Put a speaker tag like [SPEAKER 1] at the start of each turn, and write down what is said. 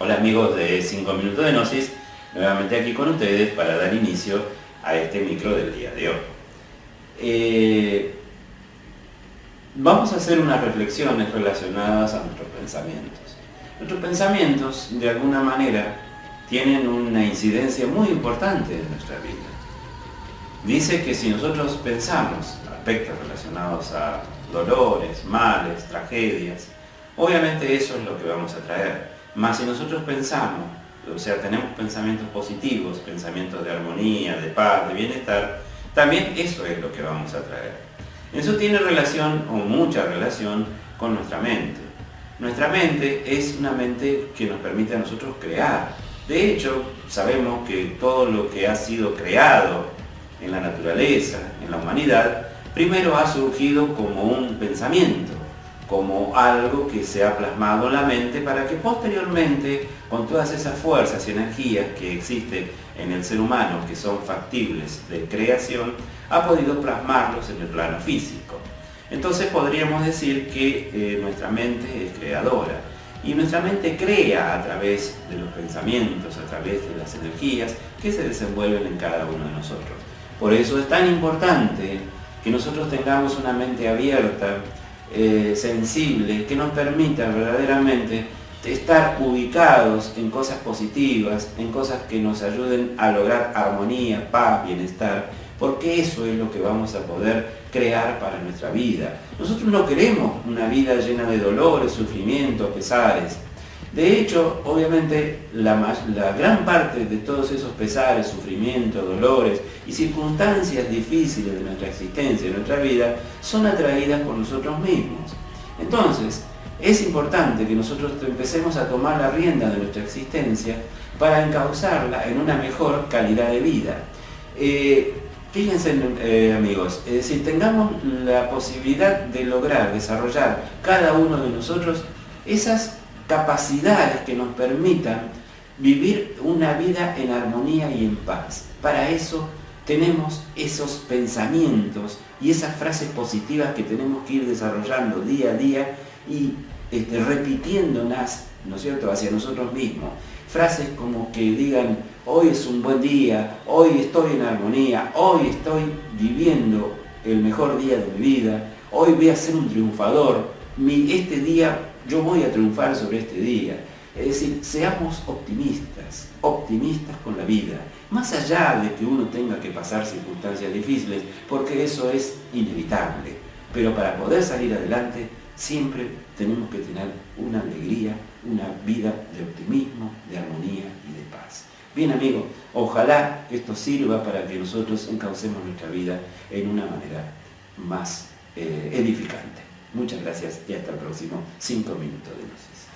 [SPEAKER 1] Hola amigos de 5 Minutos de Gnosis, nuevamente aquí con ustedes para dar inicio a este micro del día de hoy. Eh, vamos a hacer unas reflexiones relacionadas a nuestros pensamientos. Nuestros pensamientos, de alguna manera, tienen una incidencia muy importante en nuestra vida. Dice que si nosotros pensamos aspectos relacionados a dolores, males, tragedias, obviamente eso es lo que vamos a traer más si nosotros pensamos, o sea, tenemos pensamientos positivos, pensamientos de armonía, de paz, de bienestar, también eso es lo que vamos a traer. Eso tiene relación, o mucha relación, con nuestra mente. Nuestra mente es una mente que nos permite a nosotros crear. De hecho, sabemos que todo lo que ha sido creado en la naturaleza, en la humanidad, primero ha surgido como un pensamiento como algo que se ha plasmado en la mente para que posteriormente, con todas esas fuerzas y energías que existen en el ser humano, que son factibles de creación, ha podido plasmarlos en el plano físico. Entonces podríamos decir que eh, nuestra mente es creadora y nuestra mente crea a través de los pensamientos, a través de las energías que se desenvuelven en cada uno de nosotros. Por eso es tan importante que nosotros tengamos una mente abierta eh, sensible que nos permita verdaderamente estar ubicados en cosas positivas, en cosas que nos ayuden a lograr armonía, paz, bienestar, porque eso es lo que vamos a poder crear para nuestra vida. Nosotros no queremos una vida llena de dolores, sufrimientos, pesares, de hecho, obviamente, la, gran parte de todos esos pesares, sufrimientos, dolores y circunstancias difíciles de nuestra existencia, de nuestra vida, son atraídas por nosotros mismos. Entonces, es importante que nosotros empecemos a tomar la rienda de nuestra existencia para encauzarla en una mejor calidad de vida. Eh, fíjense eh, amigos, es decir, tengamos la posibilidad de lograr desarrollar cada uno de nosotros esas capacidades que nos permitan vivir una vida en armonía y en paz. Para eso tenemos esos pensamientos y esas frases positivas que tenemos que ir desarrollando día a día y este, ¿no es hacia nosotros mismos. Frases como que digan, hoy es un buen día, hoy estoy en armonía, hoy estoy viviendo el mejor día de mi vida, hoy voy a ser un triunfador, este día yo voy a triunfar sobre este día. Es decir, seamos optimistas, optimistas con la vida, más allá de que uno tenga que pasar circunstancias difíciles, porque eso es inevitable. Pero para poder salir adelante, siempre tenemos que tener una alegría, una vida de optimismo, de armonía y de paz. Bien amigos, ojalá esto sirva para que nosotros encaucemos nuestra vida en una manera más eh, edificante. Muchas gracias y hasta el próximo 5 minutos de luces.